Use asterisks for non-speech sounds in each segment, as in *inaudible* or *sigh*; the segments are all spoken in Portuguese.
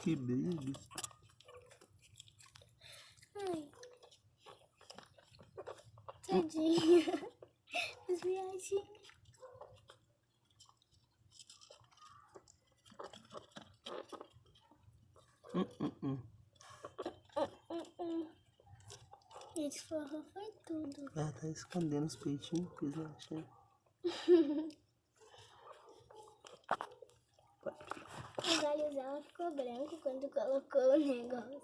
Que brilho. Ai. Tadinha. *laughs* As viagens. Hum, hum, hum. Esse forró foi tudo. Ela tá escondendo os peitinhos, que eles *laughs* Os olhos dela ficou branco quando colocou o negócio.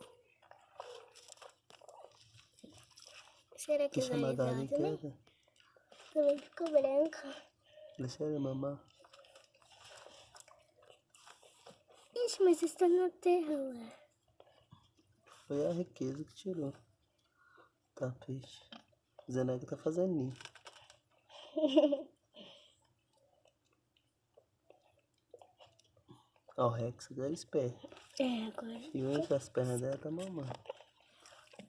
Será que os Deixa a olhos dela também, quieta. também ficou branco? Deixa ela mamar. Ixi, mas está na tela. Foi a riqueza que tirou. Tá, peixe. Zeneca tá fazendo ninho. *laughs* Ó, o Rex agora é esperto. É, agora. E entre as pernas dela tá mamando.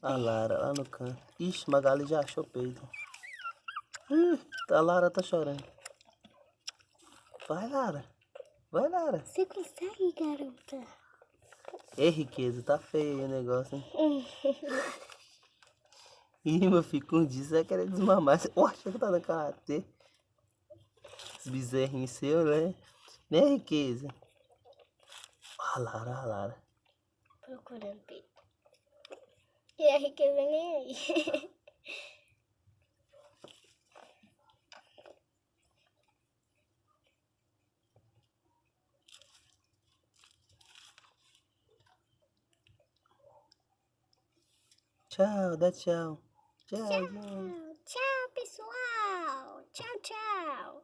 A Lara lá no canto. Ixi, Magali já achou o peito. Ih, a Lara tá chorando. Vai, Lara. Vai, Lara. Você consegue, garota? Ei, riqueza, tá feio o negócio, hein? *laughs* Ih, meu filho, com disso vai querer desmamar. Você acha que tá no karatê? Esse bezerrinho seu, né? Né, riqueza? A Lara, a Lara. Procurando peito. E a riqueza nem aí. Tchau, dá tchau. Tchau, Tchau, tchau, pessoal. Tchau, tchau.